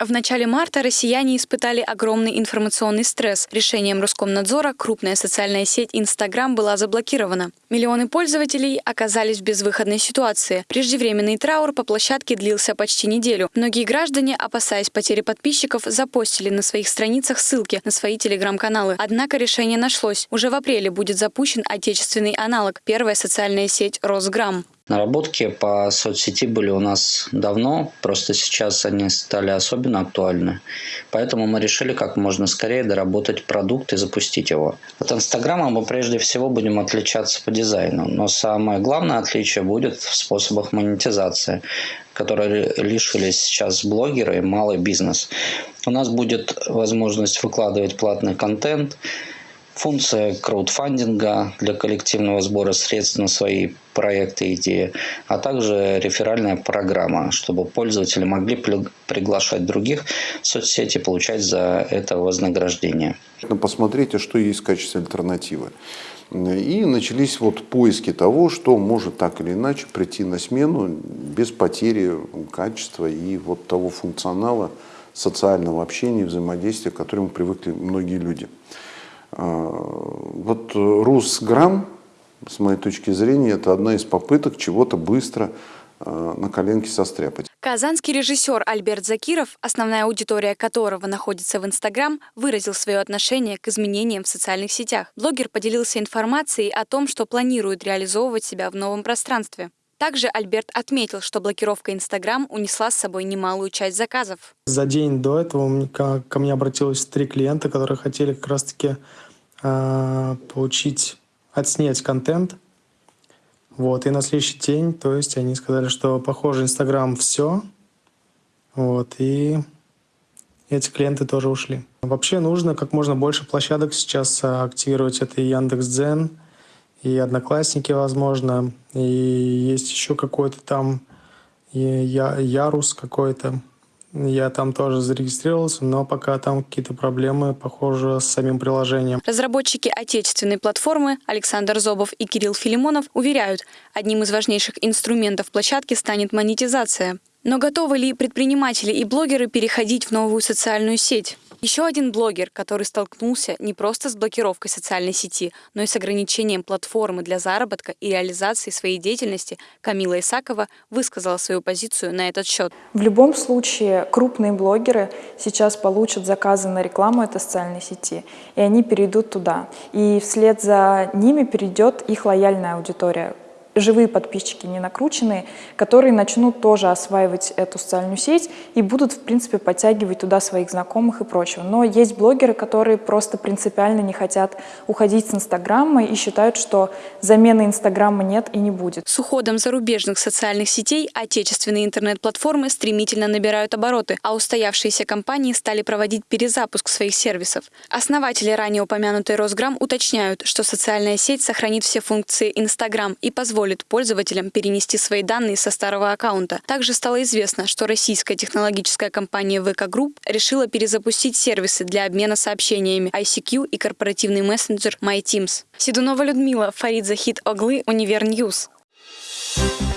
В начале марта россияне испытали огромный информационный стресс. Решением Роскомнадзора крупная социальная сеть Инстаграм была заблокирована. Миллионы пользователей оказались в безвыходной ситуации. Преждевременный траур по площадке длился почти неделю. Многие граждане, опасаясь потери подписчиков, запостили на своих страницах ссылки на свои телеграм-каналы. Однако решение нашлось. Уже в апреле будет запущен отечественный аналог – первая социальная сеть «Росграмм». Наработки по соцсети были у нас давно, просто сейчас они стали особенно актуальны. Поэтому мы решили как можно скорее доработать продукт и запустить его. От Инстаграма мы прежде всего будем отличаться по дизайну, но самое главное отличие будет в способах монетизации которые лишились сейчас блогеры и малый бизнес. У нас будет возможность выкладывать платный контент, функция краудфандинга для коллективного сбора средств на свои проекты и идеи, а также реферальная программа, чтобы пользователи могли приглашать других в соцсети и получать за это вознаграждение. Ну, посмотрите, что есть в качестве альтернативы. И начались вот поиски того, что может так или иначе прийти на смену без потери качества и вот того функционала социального общения, взаимодействия, к которому привыкли многие люди. А, вот Русграм, с моей точки зрения, это одна из попыток чего-то быстро а, на коленке состряпать. Казанский режиссер Альберт Закиров, основная аудитория которого находится в Инстаграм, выразил свое отношение к изменениям в социальных сетях. Блогер поделился информацией о том, что планирует реализовывать себя в новом пространстве. Также Альберт отметил, что блокировка Инстаграм унесла с собой немалую часть заказов. За день до этого ко мне обратилось три клиента, которые хотели как раз-таки э, получить, отснять контент. Вот, и на следующий день, то есть они сказали, что похоже Инстаграм все. Вот, и эти клиенты тоже ушли. Вообще нужно как можно больше площадок сейчас активировать. Это и Яндекс.Дзен, и Одноклассники, возможно, и есть еще какой-то там я, Ярус какой-то. Я там тоже зарегистрировался, но пока там какие-то проблемы, похоже, с самим приложением. Разработчики отечественной платформы Александр Зобов и Кирилл Филимонов уверяют, одним из важнейших инструментов площадки станет монетизация. Но готовы ли предприниматели и блогеры переходить в новую социальную сеть? Еще один блогер, который столкнулся не просто с блокировкой социальной сети, но и с ограничением платформы для заработка и реализации своей деятельности, Камила Исакова высказала свою позицию на этот счет. В любом случае, крупные блогеры сейчас получат заказы на рекламу этой социальной сети, и они перейдут туда. И вслед за ними перейдет их лояльная аудитория, живые подписчики, не накрученные, которые начнут тоже осваивать эту социальную сеть и будут, в принципе, подтягивать туда своих знакомых и прочего. Но есть блогеры, которые просто принципиально не хотят уходить с Инстаграма и считают, что замены Инстаграма нет и не будет. С уходом зарубежных социальных сетей отечественные интернет-платформы стремительно набирают обороты, а устоявшиеся компании стали проводить перезапуск своих сервисов. Основатели ранее упомянутой Росграм уточняют, что социальная сеть сохранит все функции Инстаграм и позволит позволит пользователям перенести свои данные со старого аккаунта. Также стало известно, что российская технологическая компания VK Group решила перезапустить сервисы для обмена сообщениями ICQ и корпоративный мессенджер MyTeams. Седунова Людмила, Фарид Захид Оглы, Univer News. Thank